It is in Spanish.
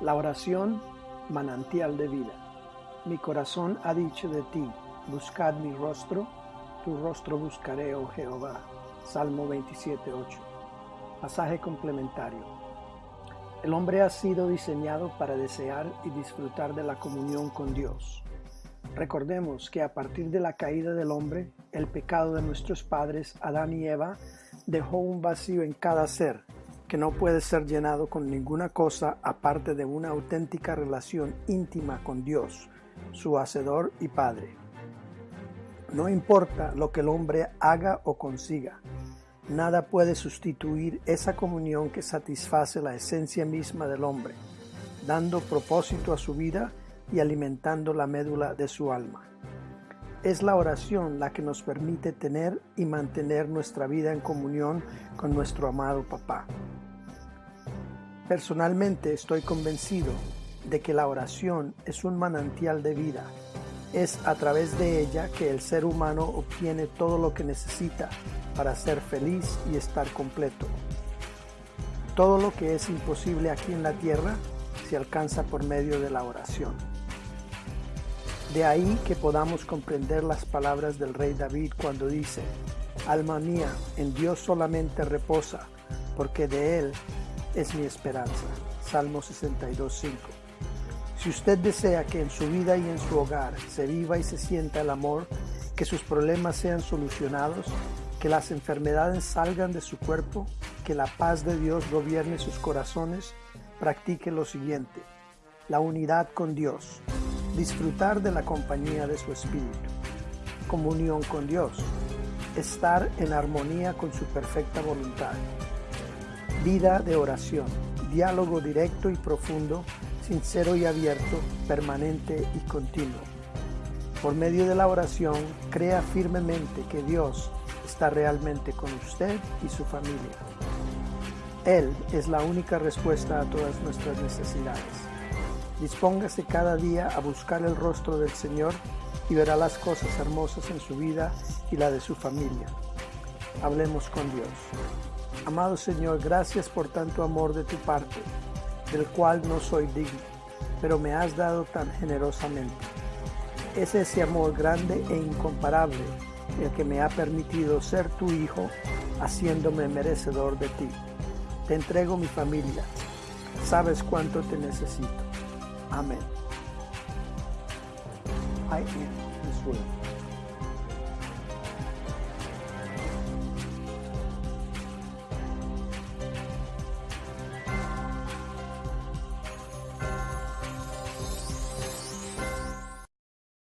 La oración, manantial de vida. Mi corazón ha dicho de ti, buscad mi rostro, tu rostro buscaré, oh Jehová. Salmo 27.8. Pasaje complementario. El hombre ha sido diseñado para desear y disfrutar de la comunión con Dios. Recordemos que a partir de la caída del hombre, el pecado de nuestros padres, Adán y Eva, dejó un vacío en cada ser que no puede ser llenado con ninguna cosa aparte de una auténtica relación íntima con Dios, su Hacedor y Padre. No importa lo que el hombre haga o consiga, nada puede sustituir esa comunión que satisface la esencia misma del hombre, dando propósito a su vida y alimentando la médula de su alma. Es la oración la que nos permite tener y mantener nuestra vida en comunión con nuestro amado Papá. Personalmente estoy convencido de que la oración es un manantial de vida. Es a través de ella que el ser humano obtiene todo lo que necesita para ser feliz y estar completo. Todo lo que es imposible aquí en la tierra se alcanza por medio de la oración. De ahí que podamos comprender las palabras del rey David cuando dice, Alma mía, en Dios solamente reposa, porque de Él es mi esperanza. Salmo 62.5. Si usted desea que en su vida y en su hogar se viva y se sienta el amor, que sus problemas sean solucionados, que las enfermedades salgan de su cuerpo, que la paz de Dios gobierne sus corazones, practique lo siguiente. La unidad con Dios. Disfrutar de la compañía de su espíritu. Comunión con Dios. Estar en armonía con su perfecta voluntad Vida de oración, diálogo directo y profundo, sincero y abierto, permanente y continuo. Por medio de la oración, crea firmemente que Dios está realmente con usted y su familia. Él es la única respuesta a todas nuestras necesidades. Dispóngase cada día a buscar el rostro del Señor y verá las cosas hermosas en su vida y la de su familia. Hablemos con Dios. Amado Señor, gracias por tanto amor de tu parte, del cual no soy digno, pero me has dado tan generosamente. Es ese amor grande e incomparable el que me ha permitido ser tu hijo, haciéndome merecedor de ti. Te entrego mi familia. Sabes cuánto te necesito. Amén.